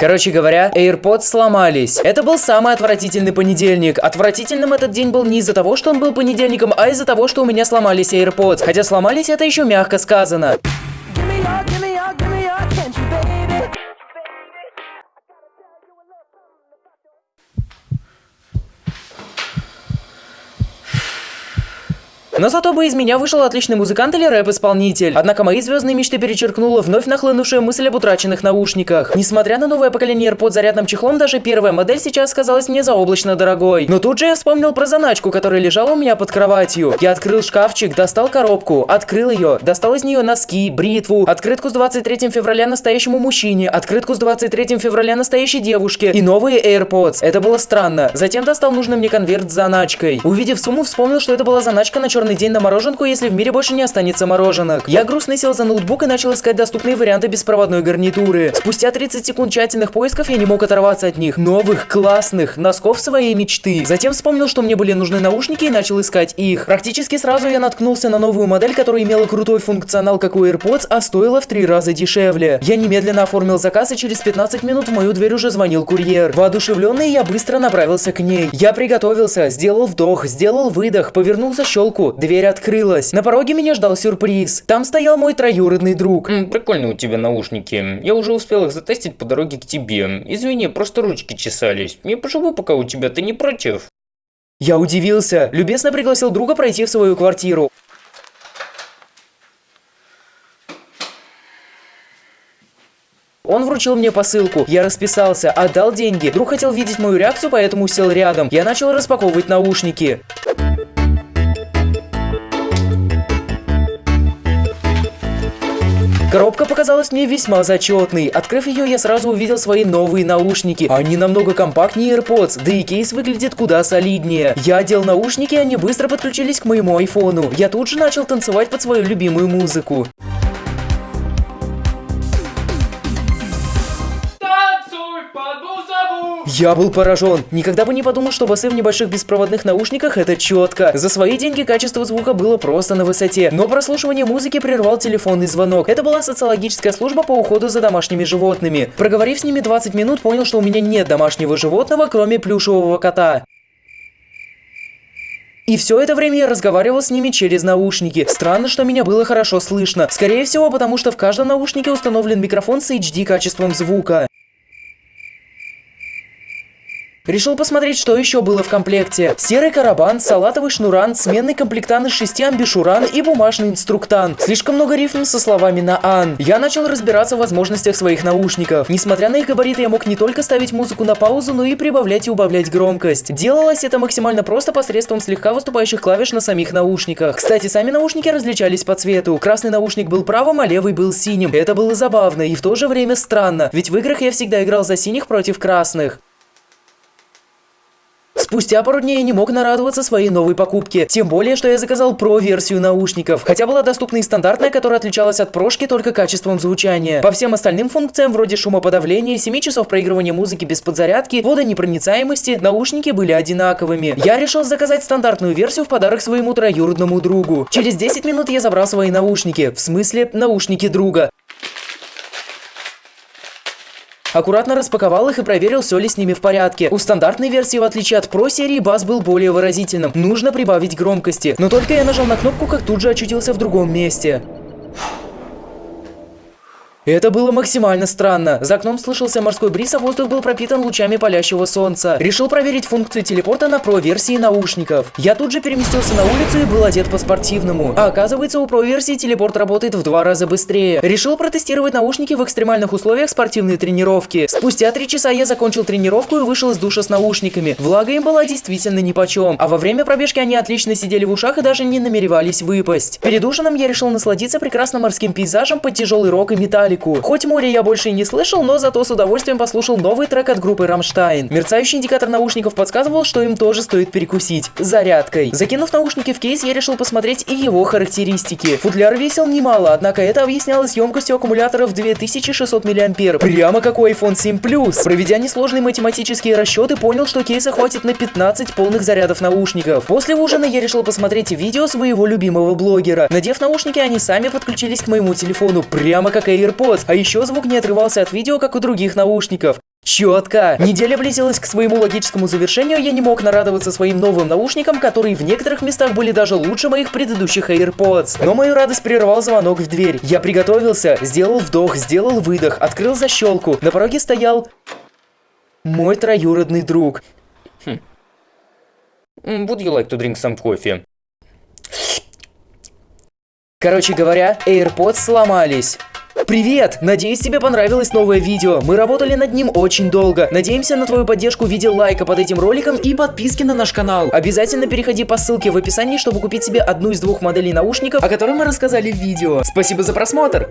Короче говоря, AirPods сломались. Это был самый отвратительный понедельник. Отвратительным этот день был не из-за того, что он был понедельником, а из-за того, что у меня сломались AirPods. Хотя сломались это еще мягко сказано. Но зато бы из меня вышел отличный музыкант или рэп-исполнитель. Однако мои звездные мечты перечеркнула вновь нахлынувшая мысль об утраченных наушниках. Несмотря на новое поколение AirPods зарядным чехлом, даже первая модель сейчас казалась мне заоблачно дорогой. Но тут же я вспомнил про заначку, которая лежала у меня под кроватью. Я открыл шкафчик, достал коробку, открыл ее, достал из нее носки, бритву, открытку с 23 февраля настоящему мужчине, открытку с 23 февраля настоящей девушке и новые AirPods. Это было странно. Затем достал нужный мне конверт с заначкой. Увидев сумму, вспомнил, что это была заначка на черный день на мороженку, если в мире больше не останется мороженок. Я грустно сел за ноутбук и начал искать доступные варианты беспроводной гарнитуры. Спустя 30 секунд тщательных поисков я не мог оторваться от них. Новых, классных, носков своей мечты. Затем вспомнил, что мне были нужны наушники и начал искать их. Практически сразу я наткнулся на новую модель, которая имела крутой функционал, как у AirPods, а стоила в три раза дешевле. Я немедленно оформил заказ и через 15 минут в мою дверь уже звонил курьер. Воодушевленный я быстро направился к ней. Я приготовился, сделал вдох, сделал выдох, повернулся щелку, дверь открылась. На пороге меня ждал сюрприз. Там стоял мой троюродный друг. М, Прикольные у тебя наушники. Я уже успел их затестить по дороге к тебе. Извини, просто ручки чесались. Я поживу пока у тебя, ты не против? Я удивился, любезно пригласил друга пройти в свою квартиру. Он вручил мне посылку, я расписался, отдал деньги. Друг хотел видеть мою реакцию, поэтому сел рядом. Я начал распаковывать наушники. Коробка показалась мне весьма зачетной. Открыв ее, я сразу увидел свои новые наушники. Они намного компактнее AirPods, да и кейс выглядит куда солиднее. Я одел наушники, они быстро подключились к моему айфону. Я тут же начал танцевать под свою любимую музыку. Я был поражен. Никогда бы не подумал, что басы в небольших беспроводных наушниках это четко. За свои деньги качество звука было просто на высоте. Но прослушивание музыки прервал телефонный звонок. Это была социологическая служба по уходу за домашними животными. Проговорив с ними 20 минут, понял, что у меня нет домашнего животного, кроме плюшевого кота. И все это время я разговаривал с ними через наушники. Странно, что меня было хорошо слышно. Скорее всего, потому что в каждом наушнике установлен микрофон с HD качеством звука. Решил посмотреть, что еще было в комплекте. Серый карабан, салатовый шнуран, сменный комплектан из шести амбишуран и бумажный инструктан. Слишком много рифм со словами на «ан». Я начал разбираться в возможностях своих наушников. Несмотря на их габариты, я мог не только ставить музыку на паузу, но и прибавлять и убавлять громкость. Делалось это максимально просто посредством слегка выступающих клавиш на самих наушниках. Кстати, сами наушники различались по цвету. Красный наушник был правым, а левый был синим. Это было забавно и в то же время странно, ведь в играх я всегда играл за синих против красных. Спустя пару дней я не мог нарадоваться своей новой покупке, тем более, что я заказал Pro-версию наушников, хотя была доступна и стандартная, которая отличалась от прошки только качеством звучания. По всем остальным функциям, вроде шумоподавления, 7 часов проигрывания музыки без подзарядки, водонепроницаемости, наушники были одинаковыми. Я решил заказать стандартную версию в подарок своему троюродному другу. Через 10 минут я забрал свои наушники, в смысле наушники друга. Аккуратно распаковал их и проверил, все ли с ними в порядке. У стандартной версии, в отличие от Pro серии, бас был более выразительным. Нужно прибавить громкости. Но только я нажал на кнопку, как тут же очутился в другом месте. Это было максимально странно. За окном слышался морской бриз, а воздух был пропитан лучами палящего солнца. Решил проверить функцию телепорта на Pro-версии наушников. Я тут же переместился на улицу и был одет по-спортивному. А оказывается, у Pro-версии телепорт работает в два раза быстрее. Решил протестировать наушники в экстремальных условиях спортивной тренировки. Спустя три часа я закончил тренировку и вышел из душа с наушниками. Влага им была действительно нипочем. А во время пробежки они отлично сидели в ушах и даже не намеревались выпасть. Перед ужином я решил насладиться прекрасным морским пейзажем под тяжелый рок и металлику. Хоть море я больше и не слышал, но зато с удовольствием послушал новый трек от группы Рамштайн. Мерцающий индикатор наушников подсказывал, что им тоже стоит перекусить. Зарядкой. Закинув наушники в кейс, я решил посмотреть и его характеристики. Футляр весил немало, однако это объяснялось емкостью аккумулятора в 2600 мА. Прямо как у iPhone 7 Plus. Проведя несложные математические расчеты, понял, что кейса хватит на 15 полных зарядов наушников. После ужина я решил посмотреть видео своего любимого блогера. Надев наушники, они сами подключились к моему телефону, прямо как AirPods. А еще звук не отрывался от видео, как у других наушников. Четко. Неделя близилась к своему логическому завершению, я не мог нарадоваться своим новым наушникам, которые в некоторых местах были даже лучше моих предыдущих AirPods. Но мою радость прервал звонок в дверь. Я приготовился, сделал вдох, сделал выдох, открыл защелку. На пороге стоял... Мой троюродный друг. М, Would you like to drink some coffee? Короче говоря, AirPods сломались. Привет! Надеюсь, тебе понравилось новое видео. Мы работали над ним очень долго. Надеемся на твою поддержку в виде лайка под этим роликом и подписки на наш канал. Обязательно переходи по ссылке в описании, чтобы купить себе одну из двух моделей наушников, о которых мы рассказали в видео. Спасибо за просмотр!